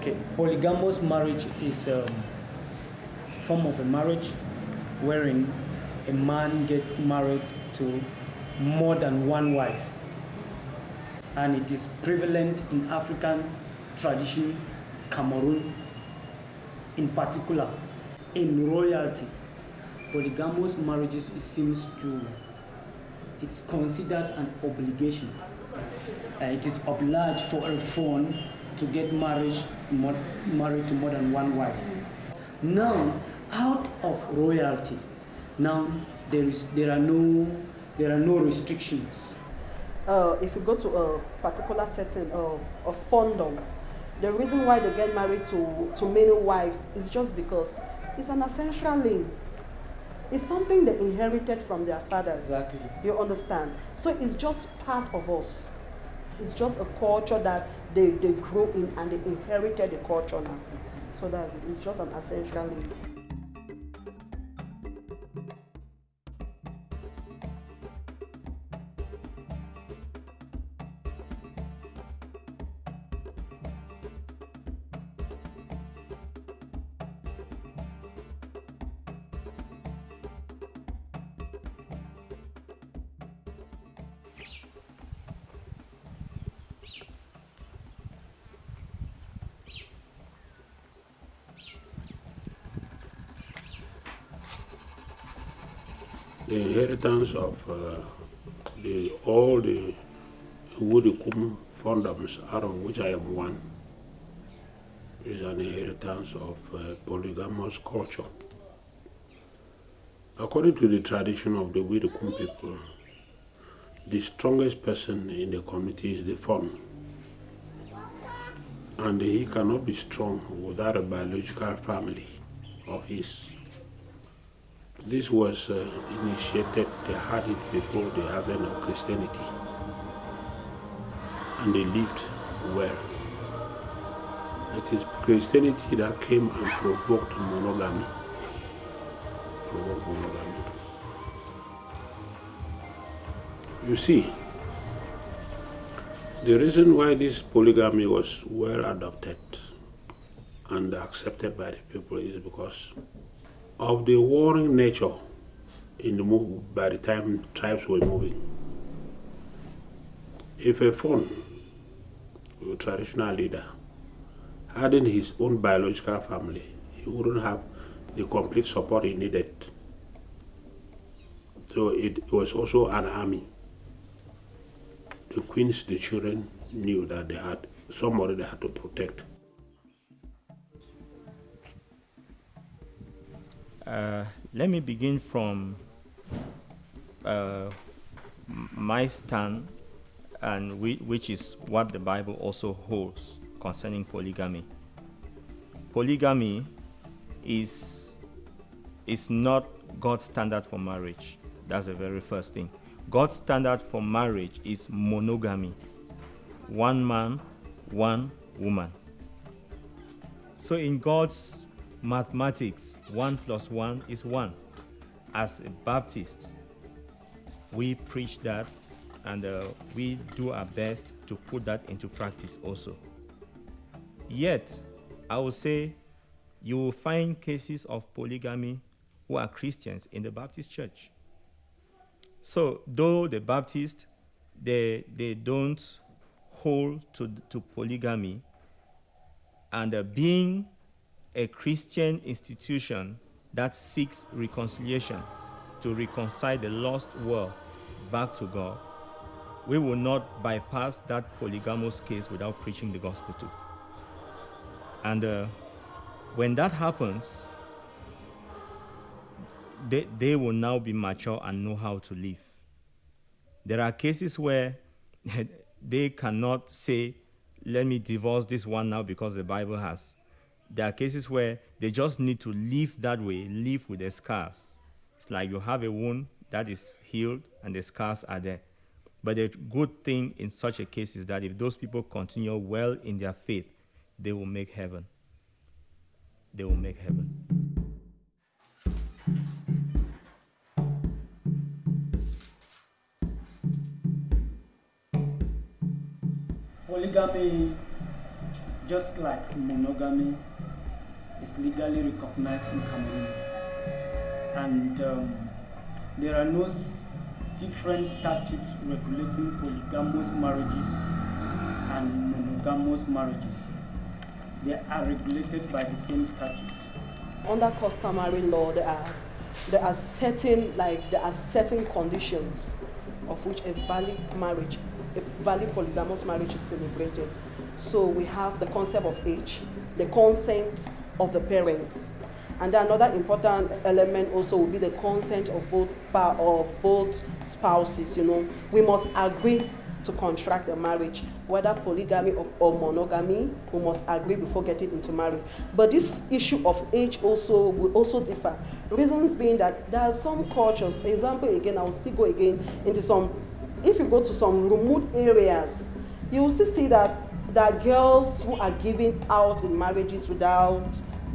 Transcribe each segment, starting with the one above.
Okay, polygamous marriage is a form of a marriage wherein a man gets married to more than one wife. And it is prevalent in African tradition, Cameroon in particular, in royalty. Polygamous marriages, it seems to, it's considered an obligation. Uh, it is obliged for a fon to get married, more, married to more than one wife. Now, out of royalty, now there is there are no there are no restrictions. Uh, if you go to a particular setting of, of fondom, the reason why they get married to, to many wives is just because it's an essential link. It's something they inherited from their fathers. Exactly. You understand? So it's just part of us. It's just a culture that they, they grew in and they inherited the culture now. So that's it. It's just an essential link. The inheritance of uh, the, all the Widikum fondoms, out of which I am one, is an inheritance of uh, polygamous culture. According to the tradition of the Widikum people, the strongest person in the community is the fon. And he cannot be strong without a biological family of his. This was uh, initiated, they had it before the advent of Christianity. And they lived well. It is Christianity that came and provoked monogamy. Provoked monogamy. You see, the reason why this polygamy was well adopted and accepted by the people is because of the warring nature in the move by the time tribes were moving. If a fon, a traditional leader, hadn't his own biological family, he wouldn't have the complete support he needed. So it was also an army. The queens, the children knew that they had somebody they had to protect. Uh, let me begin from uh, my stand, and we, which is what the Bible also holds concerning polygamy. Polygamy is is not God's standard for marriage. That's the very first thing. God's standard for marriage is monogamy. One man, one woman. So in God's mathematics, one plus one is one. As a Baptist, we preach that and uh, we do our best to put that into practice also. Yet, I will say you will find cases of polygamy who are Christians in the Baptist church. So, though the Baptists they, they don't hold to, to polygamy, and uh, being a Christian institution that seeks reconciliation to reconcile the lost world back to God, we will not bypass that polygamous case without preaching the gospel to. And uh, when that happens, they, they will now be mature and know how to live. There are cases where they cannot say, let me divorce this one now because the Bible has. There are cases where they just need to live that way, live with the scars. It's like you have a wound that is healed and the scars are there. But the good thing in such a case is that if those people continue well in their faith, they will make heaven. They will make heaven. Polygamy just like monogamy is legally recognized in Cameroon. And um, there are no different statutes regulating polygamous marriages and monogamous marriages. They are regulated by the same statutes. Under customary law, there are there are certain like there are certain conditions of which a valid marriage, a valid polygamous marriage is celebrated. So we have the concept of age, the consent of the parents, and then another important element also will be the consent of both of both spouses. You know, we must agree to contract the marriage, whether polygamy or, or, monogamy, we must agree before getting into marriage. But this issue of age also will also differ. Reasons being that there are some cultures, example again, I will still go again into some, if you go to some remote areas, you will still see that are girls who are giving out in marriages without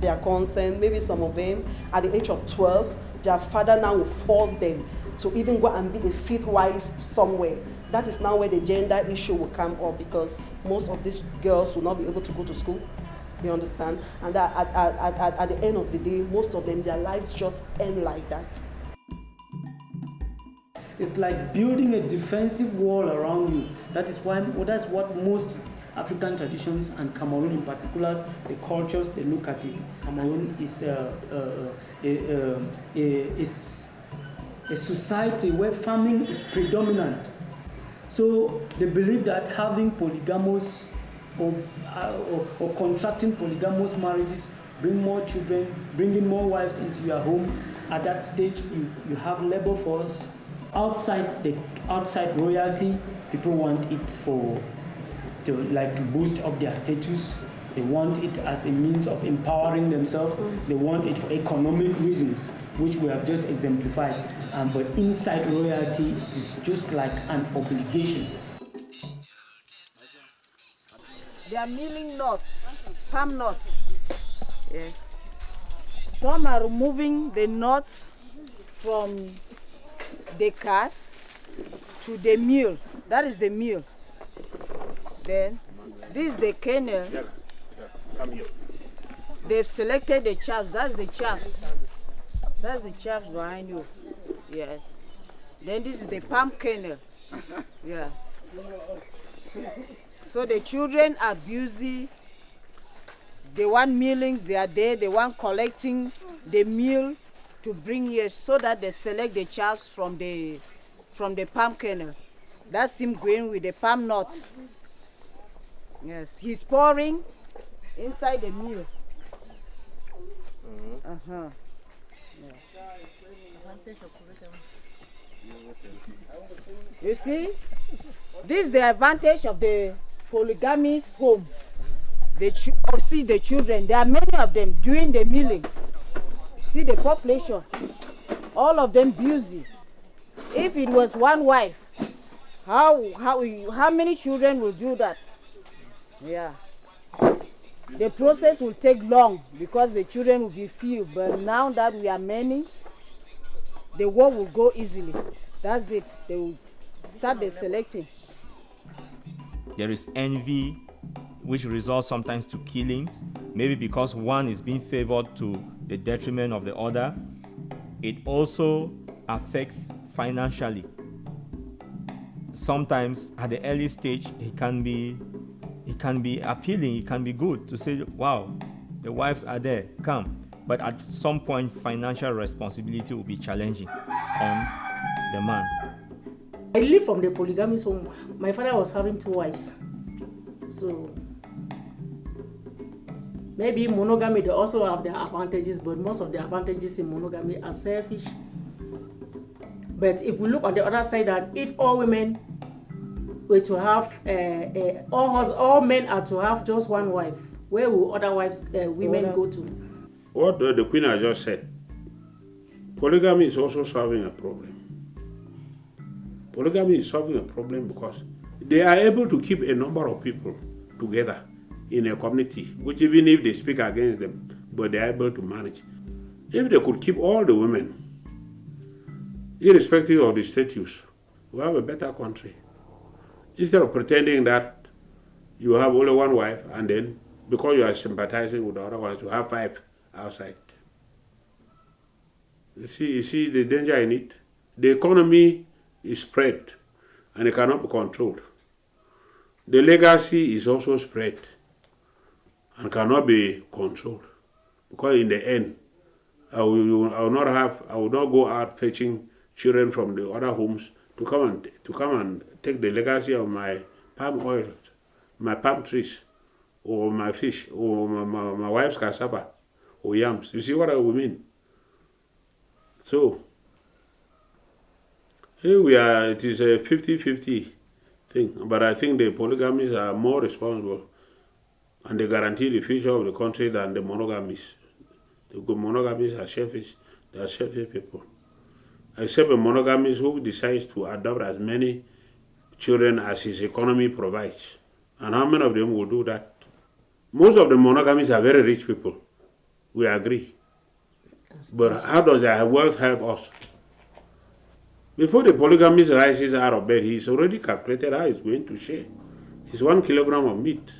their consent, maybe some of them at the age of 12, their father now will force them to even go and be a fifth wife somewhere that is now where the gender issue will come up because most of these girls will not be able to go to school. You understand? And at, at, at, at the end of the day, most of them, their lives just end like that. It's like building a defensive wall around you. That is why well, that's what most African traditions and Cameroon in particular, the cultures they look at it. Cameroon is uh, uh, a, a, a, a society where farming is predominant so they believe that having polygamous or, uh, or, or, contracting polygamous marriages bring more children, bringing more wives into your home. At that stage, you, you have labor force. Outside the outside royalty, people want it for to like to boost up their status. They want it as a means of empowering themselves. They want it for economic reasons which we have just exemplified. Um, but inside royalty, it is just like an obligation. They are milling nuts, palm nuts. Yeah. Some are removing the nuts from the cast to the mill. That is the mill. Then this is the kernel. They've selected the chaff. That's the chaff. That's the chaff behind you. Yes. Then this is the palm kernel. Yeah. So the children are busy. They want millings, they are there. They want collecting the meal to bring here so that they select the chaffs from the from the palm kernel. That's him going with the palm nuts. Yes, he's pouring inside the meal. Uh-huh. You see, this is the advantage of the polygamous home. They oh, see the children. There are many of them doing the milling. See the population. All of them busy. If it was one wife, how how how many children will do that? Yeah. The process will take long because the children will be few. But now that we are many, the work will go easily. That's it. They will start the selecting. There is envy, which results sometimes to killings, maybe because one is being favored to the detriment of the other. It also affects financially. Sometimes at the early stage, it can be it can be appealing, it can be good to say, wow, the wives are there, come. But at some point, financial responsibility will be challenging on the man. I live from the polygamous home. My father was having two wives. So maybe monogamy they also have their advantages, but most of the advantages in monogamy are selfish. But if we look on the other side that if all women were to have uh, uh, all, all men are to have just one wife, where will other wives uh, women go to? What the Queen has just said, polygamy is also solving a problem. Polygamy is solving a problem because they are able to keep a number of people together in a community, which even if they speak against them, but they are able to manage. If they could keep all the women, irrespective of the status, we have a better country. Instead of pretending that you have only one wife and then because you are sympathizing with the other ones, you have five outside. You see, you see the danger in it? The economy is spread and it cannot be controlled. The legacy is also spread and cannot be controlled. Because in the end, I will, I will not have, I will not go out fetching children from the other homes to come and to come and take the legacy of my palm oil, my palm trees, or my fish, or my, my, my wife's cassava, or yams. You see what I mean? So, here we are, it is a 50-50 thing, but I think the polygamies are more responsible and they guarantee the future of the country than the monogamies. The monogamies are selfish, they are selfish people. Except a monogamist who decides to adopt as many children as his economy provides. And how many of them will do that? Most of the monogamies are very rich people. We agree. But how does their wealth help us? Before the polygamist rises out of bed, he's already calculated how he's going to share. It's one kilogram of meat.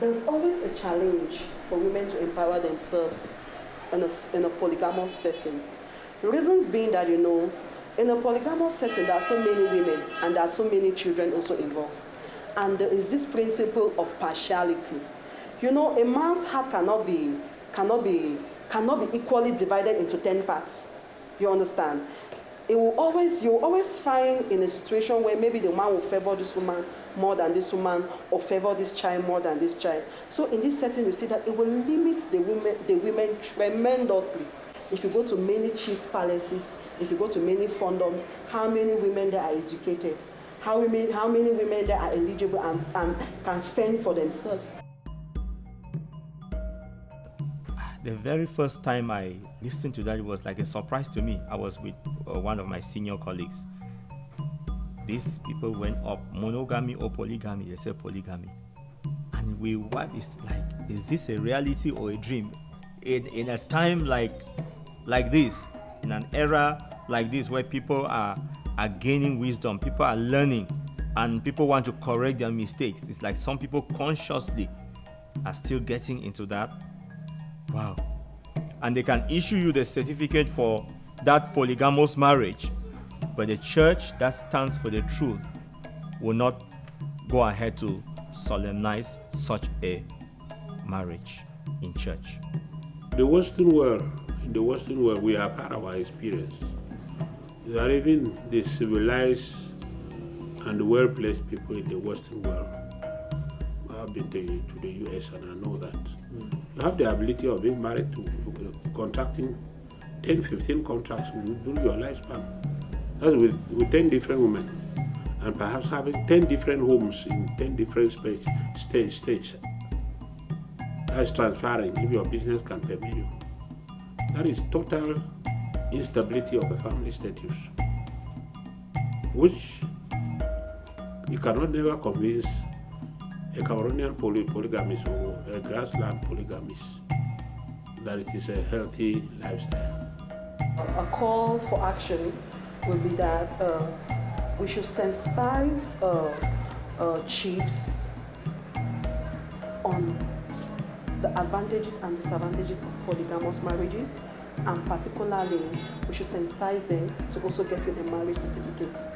There's always a challenge for women to empower themselves in a, in a polygamous setting. The reasons being that, you know, in a polygamous setting, there are so many women and there are so many children also involved. And there is this principle of partiality. You know, a man's heart cannot be, cannot be, cannot be equally divided into 10 parts. You understand? It will always, you will always find in a situation where maybe the man will favor this woman more than this woman or favor this child more than this child. So in this setting, you see that it will limit the women, the women tremendously. If you go to many chief palaces, if you go to many fondoms, how many women there are educated? How many, how many women there are eligible and, and can fend for themselves? The very first time I listened to that, it was like a surprise to me. I was with uh, one of my senior colleagues. These people went up monogamy or polygamy. They said polygamy, and we what is like? Is this a reality or a dream? In in a time like like this, in an era like this where people are, are gaining wisdom, people are learning, and people want to correct their mistakes. It's like some people consciously are still getting into that. Wow. And they can issue you the certificate for that polygamous marriage. But the church that stands for the truth will not go ahead to solemnize such a marriage in church. The Western world in the Western world, we have had our experience. There are even the civilized and well-placed people in the Western world. I've been to, to the US and I know that. Mm. You have the ability of being married to, contracting 10, 15 contracts during your lifespan. That's with, with 10 different women. And perhaps having 10 different homes in 10 different space, stage, stage. That's transferring if your business can permit you. That is total instability of the family status, which you cannot never convince a Cameroonian poly polygamist or a grassland polygamist that it is a healthy lifestyle. A call for action would be that uh, we should sensitize uh, uh, chiefs on the advantages and disadvantages of polygamous marriages and particularly we should sensitize them to also getting a marriage certificate.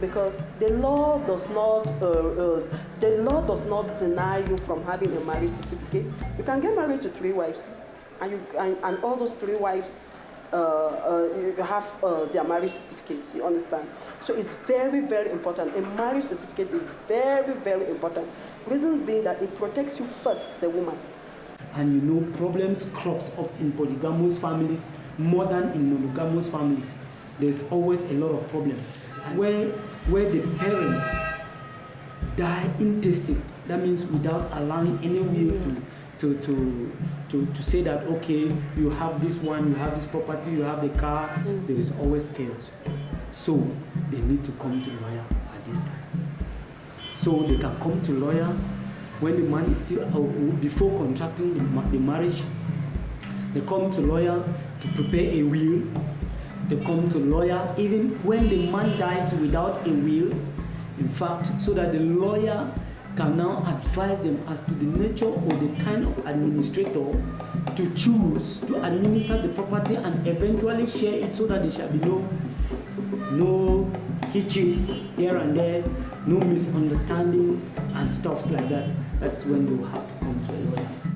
Because the law does not uh, uh, the law does not deny you from having a marriage certificate. You can get married to three wives and you and, and all those three wives uh, uh have uh, their marriage certificates you understand? So it's very very important. A marriage certificate is very very important. Reasons being that it protects you first the woman and you know problems crops up in polygamous families more than in monogamous families. There's always a lot of problems where where the parents die intestate that means without allowing any will to to to to to say that okay you have this one you have this property you have the car mm. there is always chaos. So they need to come to lawyer at this time. So they can come to lawyer when the man is still out, before contracting the, marriage, they come to lawyer to prepare a will. They come to lawyer even when the man dies without a will. In fact, so that the lawyer can now advise them as to the nature or the kind of administrator to choose to administer the property and eventually share it so that there shall be no no hitches here and there no misunderstanding and stuffs like that. That's when you have to come to a lawyer.